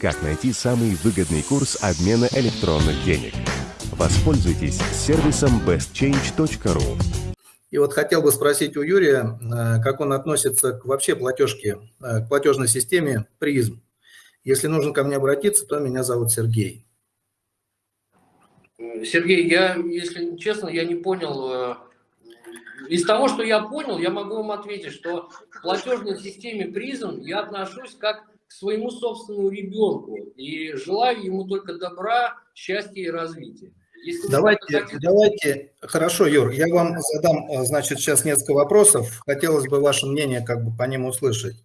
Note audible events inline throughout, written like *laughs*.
Как найти самый выгодный курс обмена электронных денег? Воспользуйтесь сервисом bestchange.ru. И вот хотел бы спросить у Юрия, э, как он относится к вообще платежке, э, к платежной системе призм. Если нужно ко мне обратиться, то меня зовут Сергей. Сергей, я, если честно, я не понял. Э, из того, что я понял, я могу вам ответить, что к платежной системе призм я отношусь как к своему собственному ребенку и желаю ему только добра, счастья и развития. Если давайте, хотите... давайте, хорошо, Юр, я вам задам, э, значит, сейчас несколько вопросов. Хотелось бы ваше мнение как бы по ним услышать.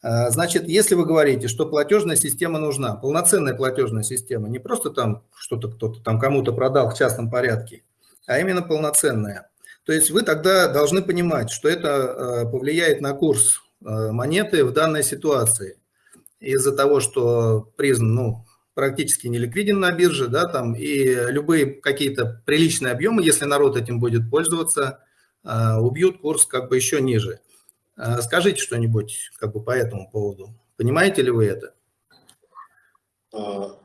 Э, значит, если вы говорите, что платежная система нужна, полноценная платежная система, не просто там что-то кто-то там кому-то продал в частном порядке, а именно полноценная, то есть вы тогда должны понимать, что это э, повлияет на курс монеты в данной ситуации. Из-за того, что призм, ну, практически не ликвиден на бирже, да, там, и любые какие-то приличные объемы, если народ этим будет пользоваться, а, убьют курс как бы еще ниже. А, скажите что-нибудь как бы по этому поводу. Понимаете ли вы это? А,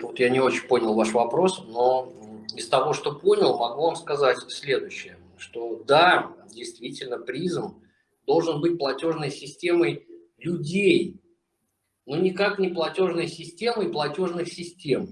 тут я не очень понял ваш вопрос, но из того, что понял, могу вам сказать следующее, что да, действительно, призм должен быть платежной системой людей, но никак не платежной системой платежных систем.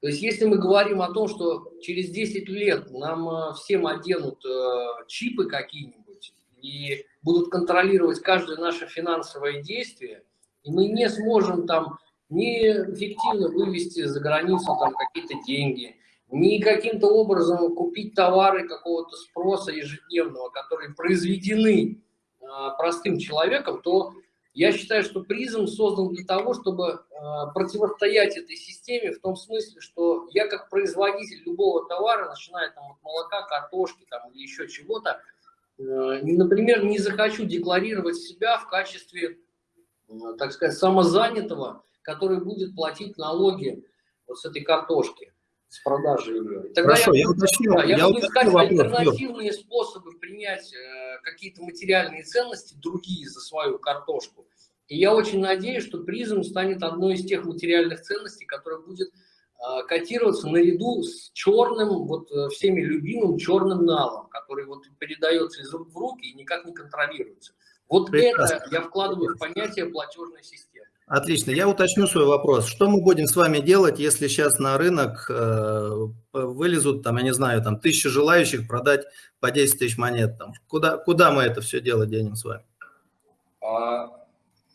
То есть если мы говорим о том, что через 10 лет нам э, всем оденут э, чипы какие-нибудь и будут контролировать каждое наше финансовое действие, и мы не сможем там не эффективно вывести за границу там какие-то деньги, ни каким-то образом купить товары какого-то спроса ежедневного, которые произведены э, простым человеком, то я считаю, что призм создан для того, чтобы э, противостоять этой системе в том смысле, что я как производитель любого товара, начиная там от молока, картошки там, или еще чего-то, э, например, не захочу декларировать себя в качестве, э, так сказать, самозанятого, который будет платить налоги вот с этой картошки с продажи ее. Тогда Хорошо, я, я уточню. Да, я, я буду искать вопрос. альтернативные способы принять э, какие-то материальные ценности, другие за свою картошку. И я очень надеюсь, что призм станет одной из тех материальных ценностей, которая будет э, котироваться наряду с черным, вот э, всеми любимым черным налом, который вот передается из рук в руки и никак не контролируется. Вот Прекрасно. это я вкладываю в понятие платежной системы. Отлично. Я уточню свой вопрос. Что мы будем с вами делать, если сейчас на рынок э, вылезут, там, я не знаю, там, тысячи желающих продать по 10 тысяч монет? Там? Куда, куда мы это все дело денем с вами? А,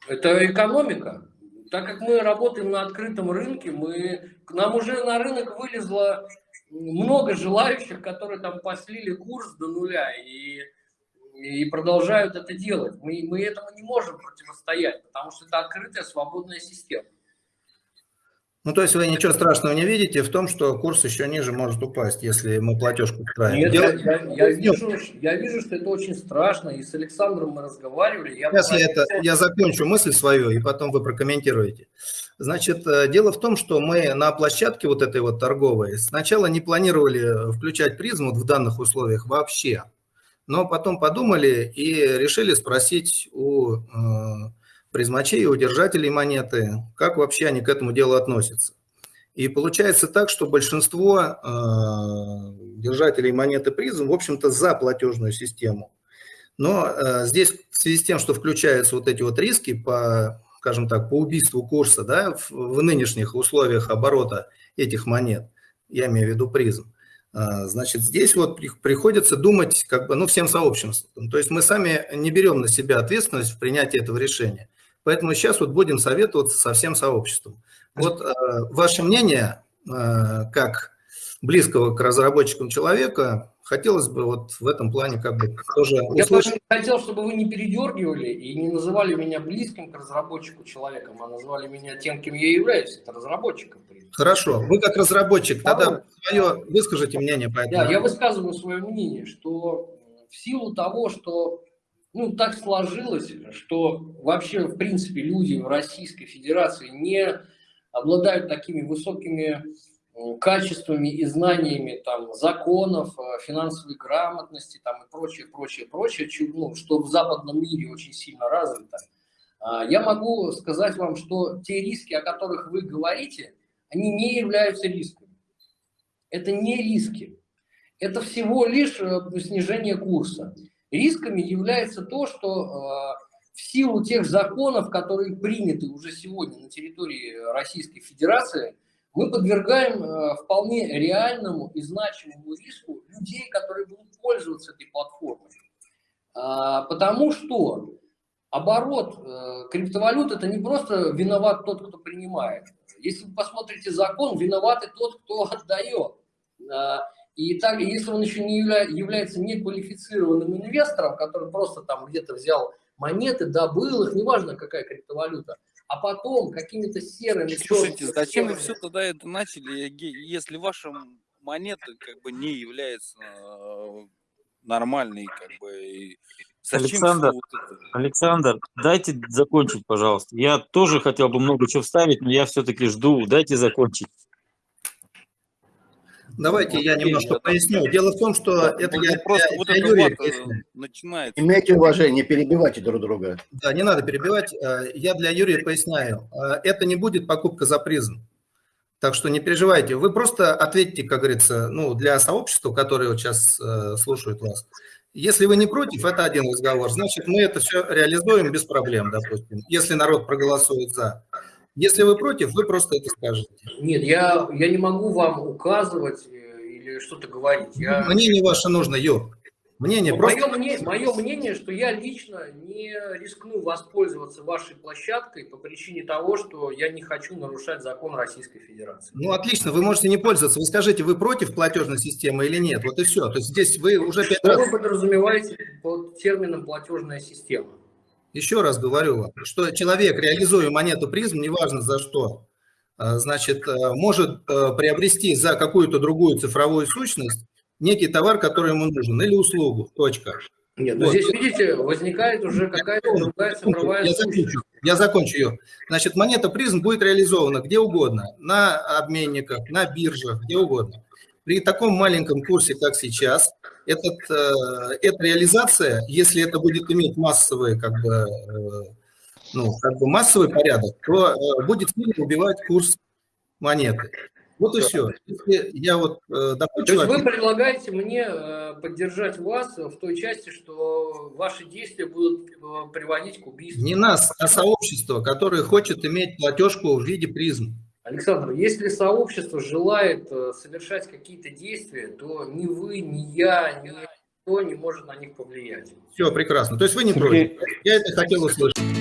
это экономика. Так как мы работаем на открытом рынке, мы, к нам уже на рынок вылезло много желающих, которые там послили курс до нуля. И и продолжают это делать. Мы, мы этому не можем противостоять, потому что это открытая свободная система. Ну, то есть вы ничего страшного не видите в том, что курс еще ниже может упасть, если мы платежку устраиваем? Нет, я, я, я, вижу, я вижу, что это очень страшно, и с Александром мы разговаривали. Я Сейчас я, это, я закончу мысль свою, и потом вы прокомментируете. Значит, э, дело в том, что мы на площадке вот этой вот торговой сначала не планировали включать призму в данных условиях вообще но потом подумали и решили спросить у э, призмачей, у держателей монеты, как вообще они к этому делу относятся. И получается так, что большинство э, держателей монеты призм, в общем-то, за платежную систему. Но э, здесь в связи с тем, что включаются вот эти вот риски по, скажем так, по убийству курса да, в, в нынешних условиях оборота этих монет, я имею в виду призм, значит, здесь вот приходится думать как бы, ну, всем сообществом. То есть мы сами не берем на себя ответственность в принятии этого решения. Поэтому сейчас вот будем советоваться со всем сообществом. Вот э, ваше мнение, э, как близкого к разработчикам человека, хотелось бы вот в этом плане как бы тоже услышать. Я хотел, чтобы вы не передергивали и не называли меня близким к разработчику человеком, а называли меня тем, кем я являюсь, это разработчиком. Хорошо, вы как разработчик, тогда свое, выскажите мнение по этому. Да, я высказываю свое мнение, что в силу того, что ну, так сложилось, что вообще, в принципе, люди в Российской Федерации не обладают такими высокими качествами и знаниями там, законов, э, финансовой грамотности там, и прочее, прочее, прочее, ну, что в западном мире очень сильно развито. А, я могу сказать вам, что те риски, о которых вы говорите, они не являются рисками. Это не риски. Это всего лишь э, снижение курса. Рисками является то, что э, в силу тех законов, которые приняты уже сегодня на территории Российской Федерации, мы подвергаем э, вполне реальному и значимому риску людей, которые будут пользоваться этой платформой. А, потому что оборот э, криптовалют – это не просто виноват тот, кто принимает. Если вы посмотрите закон, виноват и тот, кто *laughs* отдает. А, и так, если он еще не явля, является неквалифицированным инвестором, который просто там где-то взял монеты, добыл их, неважно какая криптовалюта, а потом какими-то серыми... Слушайте, зачем вы все тогда это начали, если ваша монета как бы не является э, нормальной, как бы... Зачем Александр, вот Александр, дайте закончить, пожалуйста. Я тоже хотел бы много чего вставить, но я все-таки жду. Дайте закончить. Давайте я немножко поясню. Дело в том, что это я, просто я, вот я Юрий э, начинается. Имейте уважение, не перебивайте друг друга. Да, не надо перебивать. Э, я для Юрия поясняю. Э, это не будет покупка за призм. Так что не переживайте. Вы просто ответьте, как говорится, ну, для сообщества, которое вот сейчас слушают вас. Если вы не против, это один разговор. Значит, мы это все реализуем без проблем, допустим, если народ проголосует за. Если вы против, вы просто это скажете. Нет, я, я не могу вам указывать э, или что-то говорить. Я... Мнение ваше нужно, Юр. Мнение мое, просто... мнение, мое мнение, что я лично не рискну воспользоваться вашей площадкой по причине того, что я не хочу нарушать закон Российской Федерации. Ну, отлично, вы можете не пользоваться. Вы скажите, вы против платежной системы или нет? Вот и все. То есть здесь вы уже что раз... вы подразумеваете под термином платежная система? Еще раз говорю вам, что человек, реализуя монету призм, неважно за что, а, значит, а, может а, приобрести за какую-то другую цифровую сущность некий товар, который ему нужен, или услугу, точка. Нет, но вот. здесь, видите, возникает уже какая-то другая цифровая я закончу, я закончу ее. Значит, монета призм будет реализована где угодно, на обменниках, на биржах, где угодно. При таком маленьком курсе, как сейчас, этот, э, эта реализация, если это будет иметь массовый, как бы, э, ну, как бы массовый порядок, то э, будет сильно убивать курс монеты. Вот и все. Если я вот э, То есть вы предлагаете мне поддержать вас в той части, что ваши действия будут приводить к убийству? Не нас, а сообщество, которое хочет иметь платежку в виде призм. Александр, если сообщество желает э, совершать какие-то действия, то ни вы, ни я, ни никто не может на них повлиять. Все, прекрасно. То есть вы не против. Я это хотел услышать.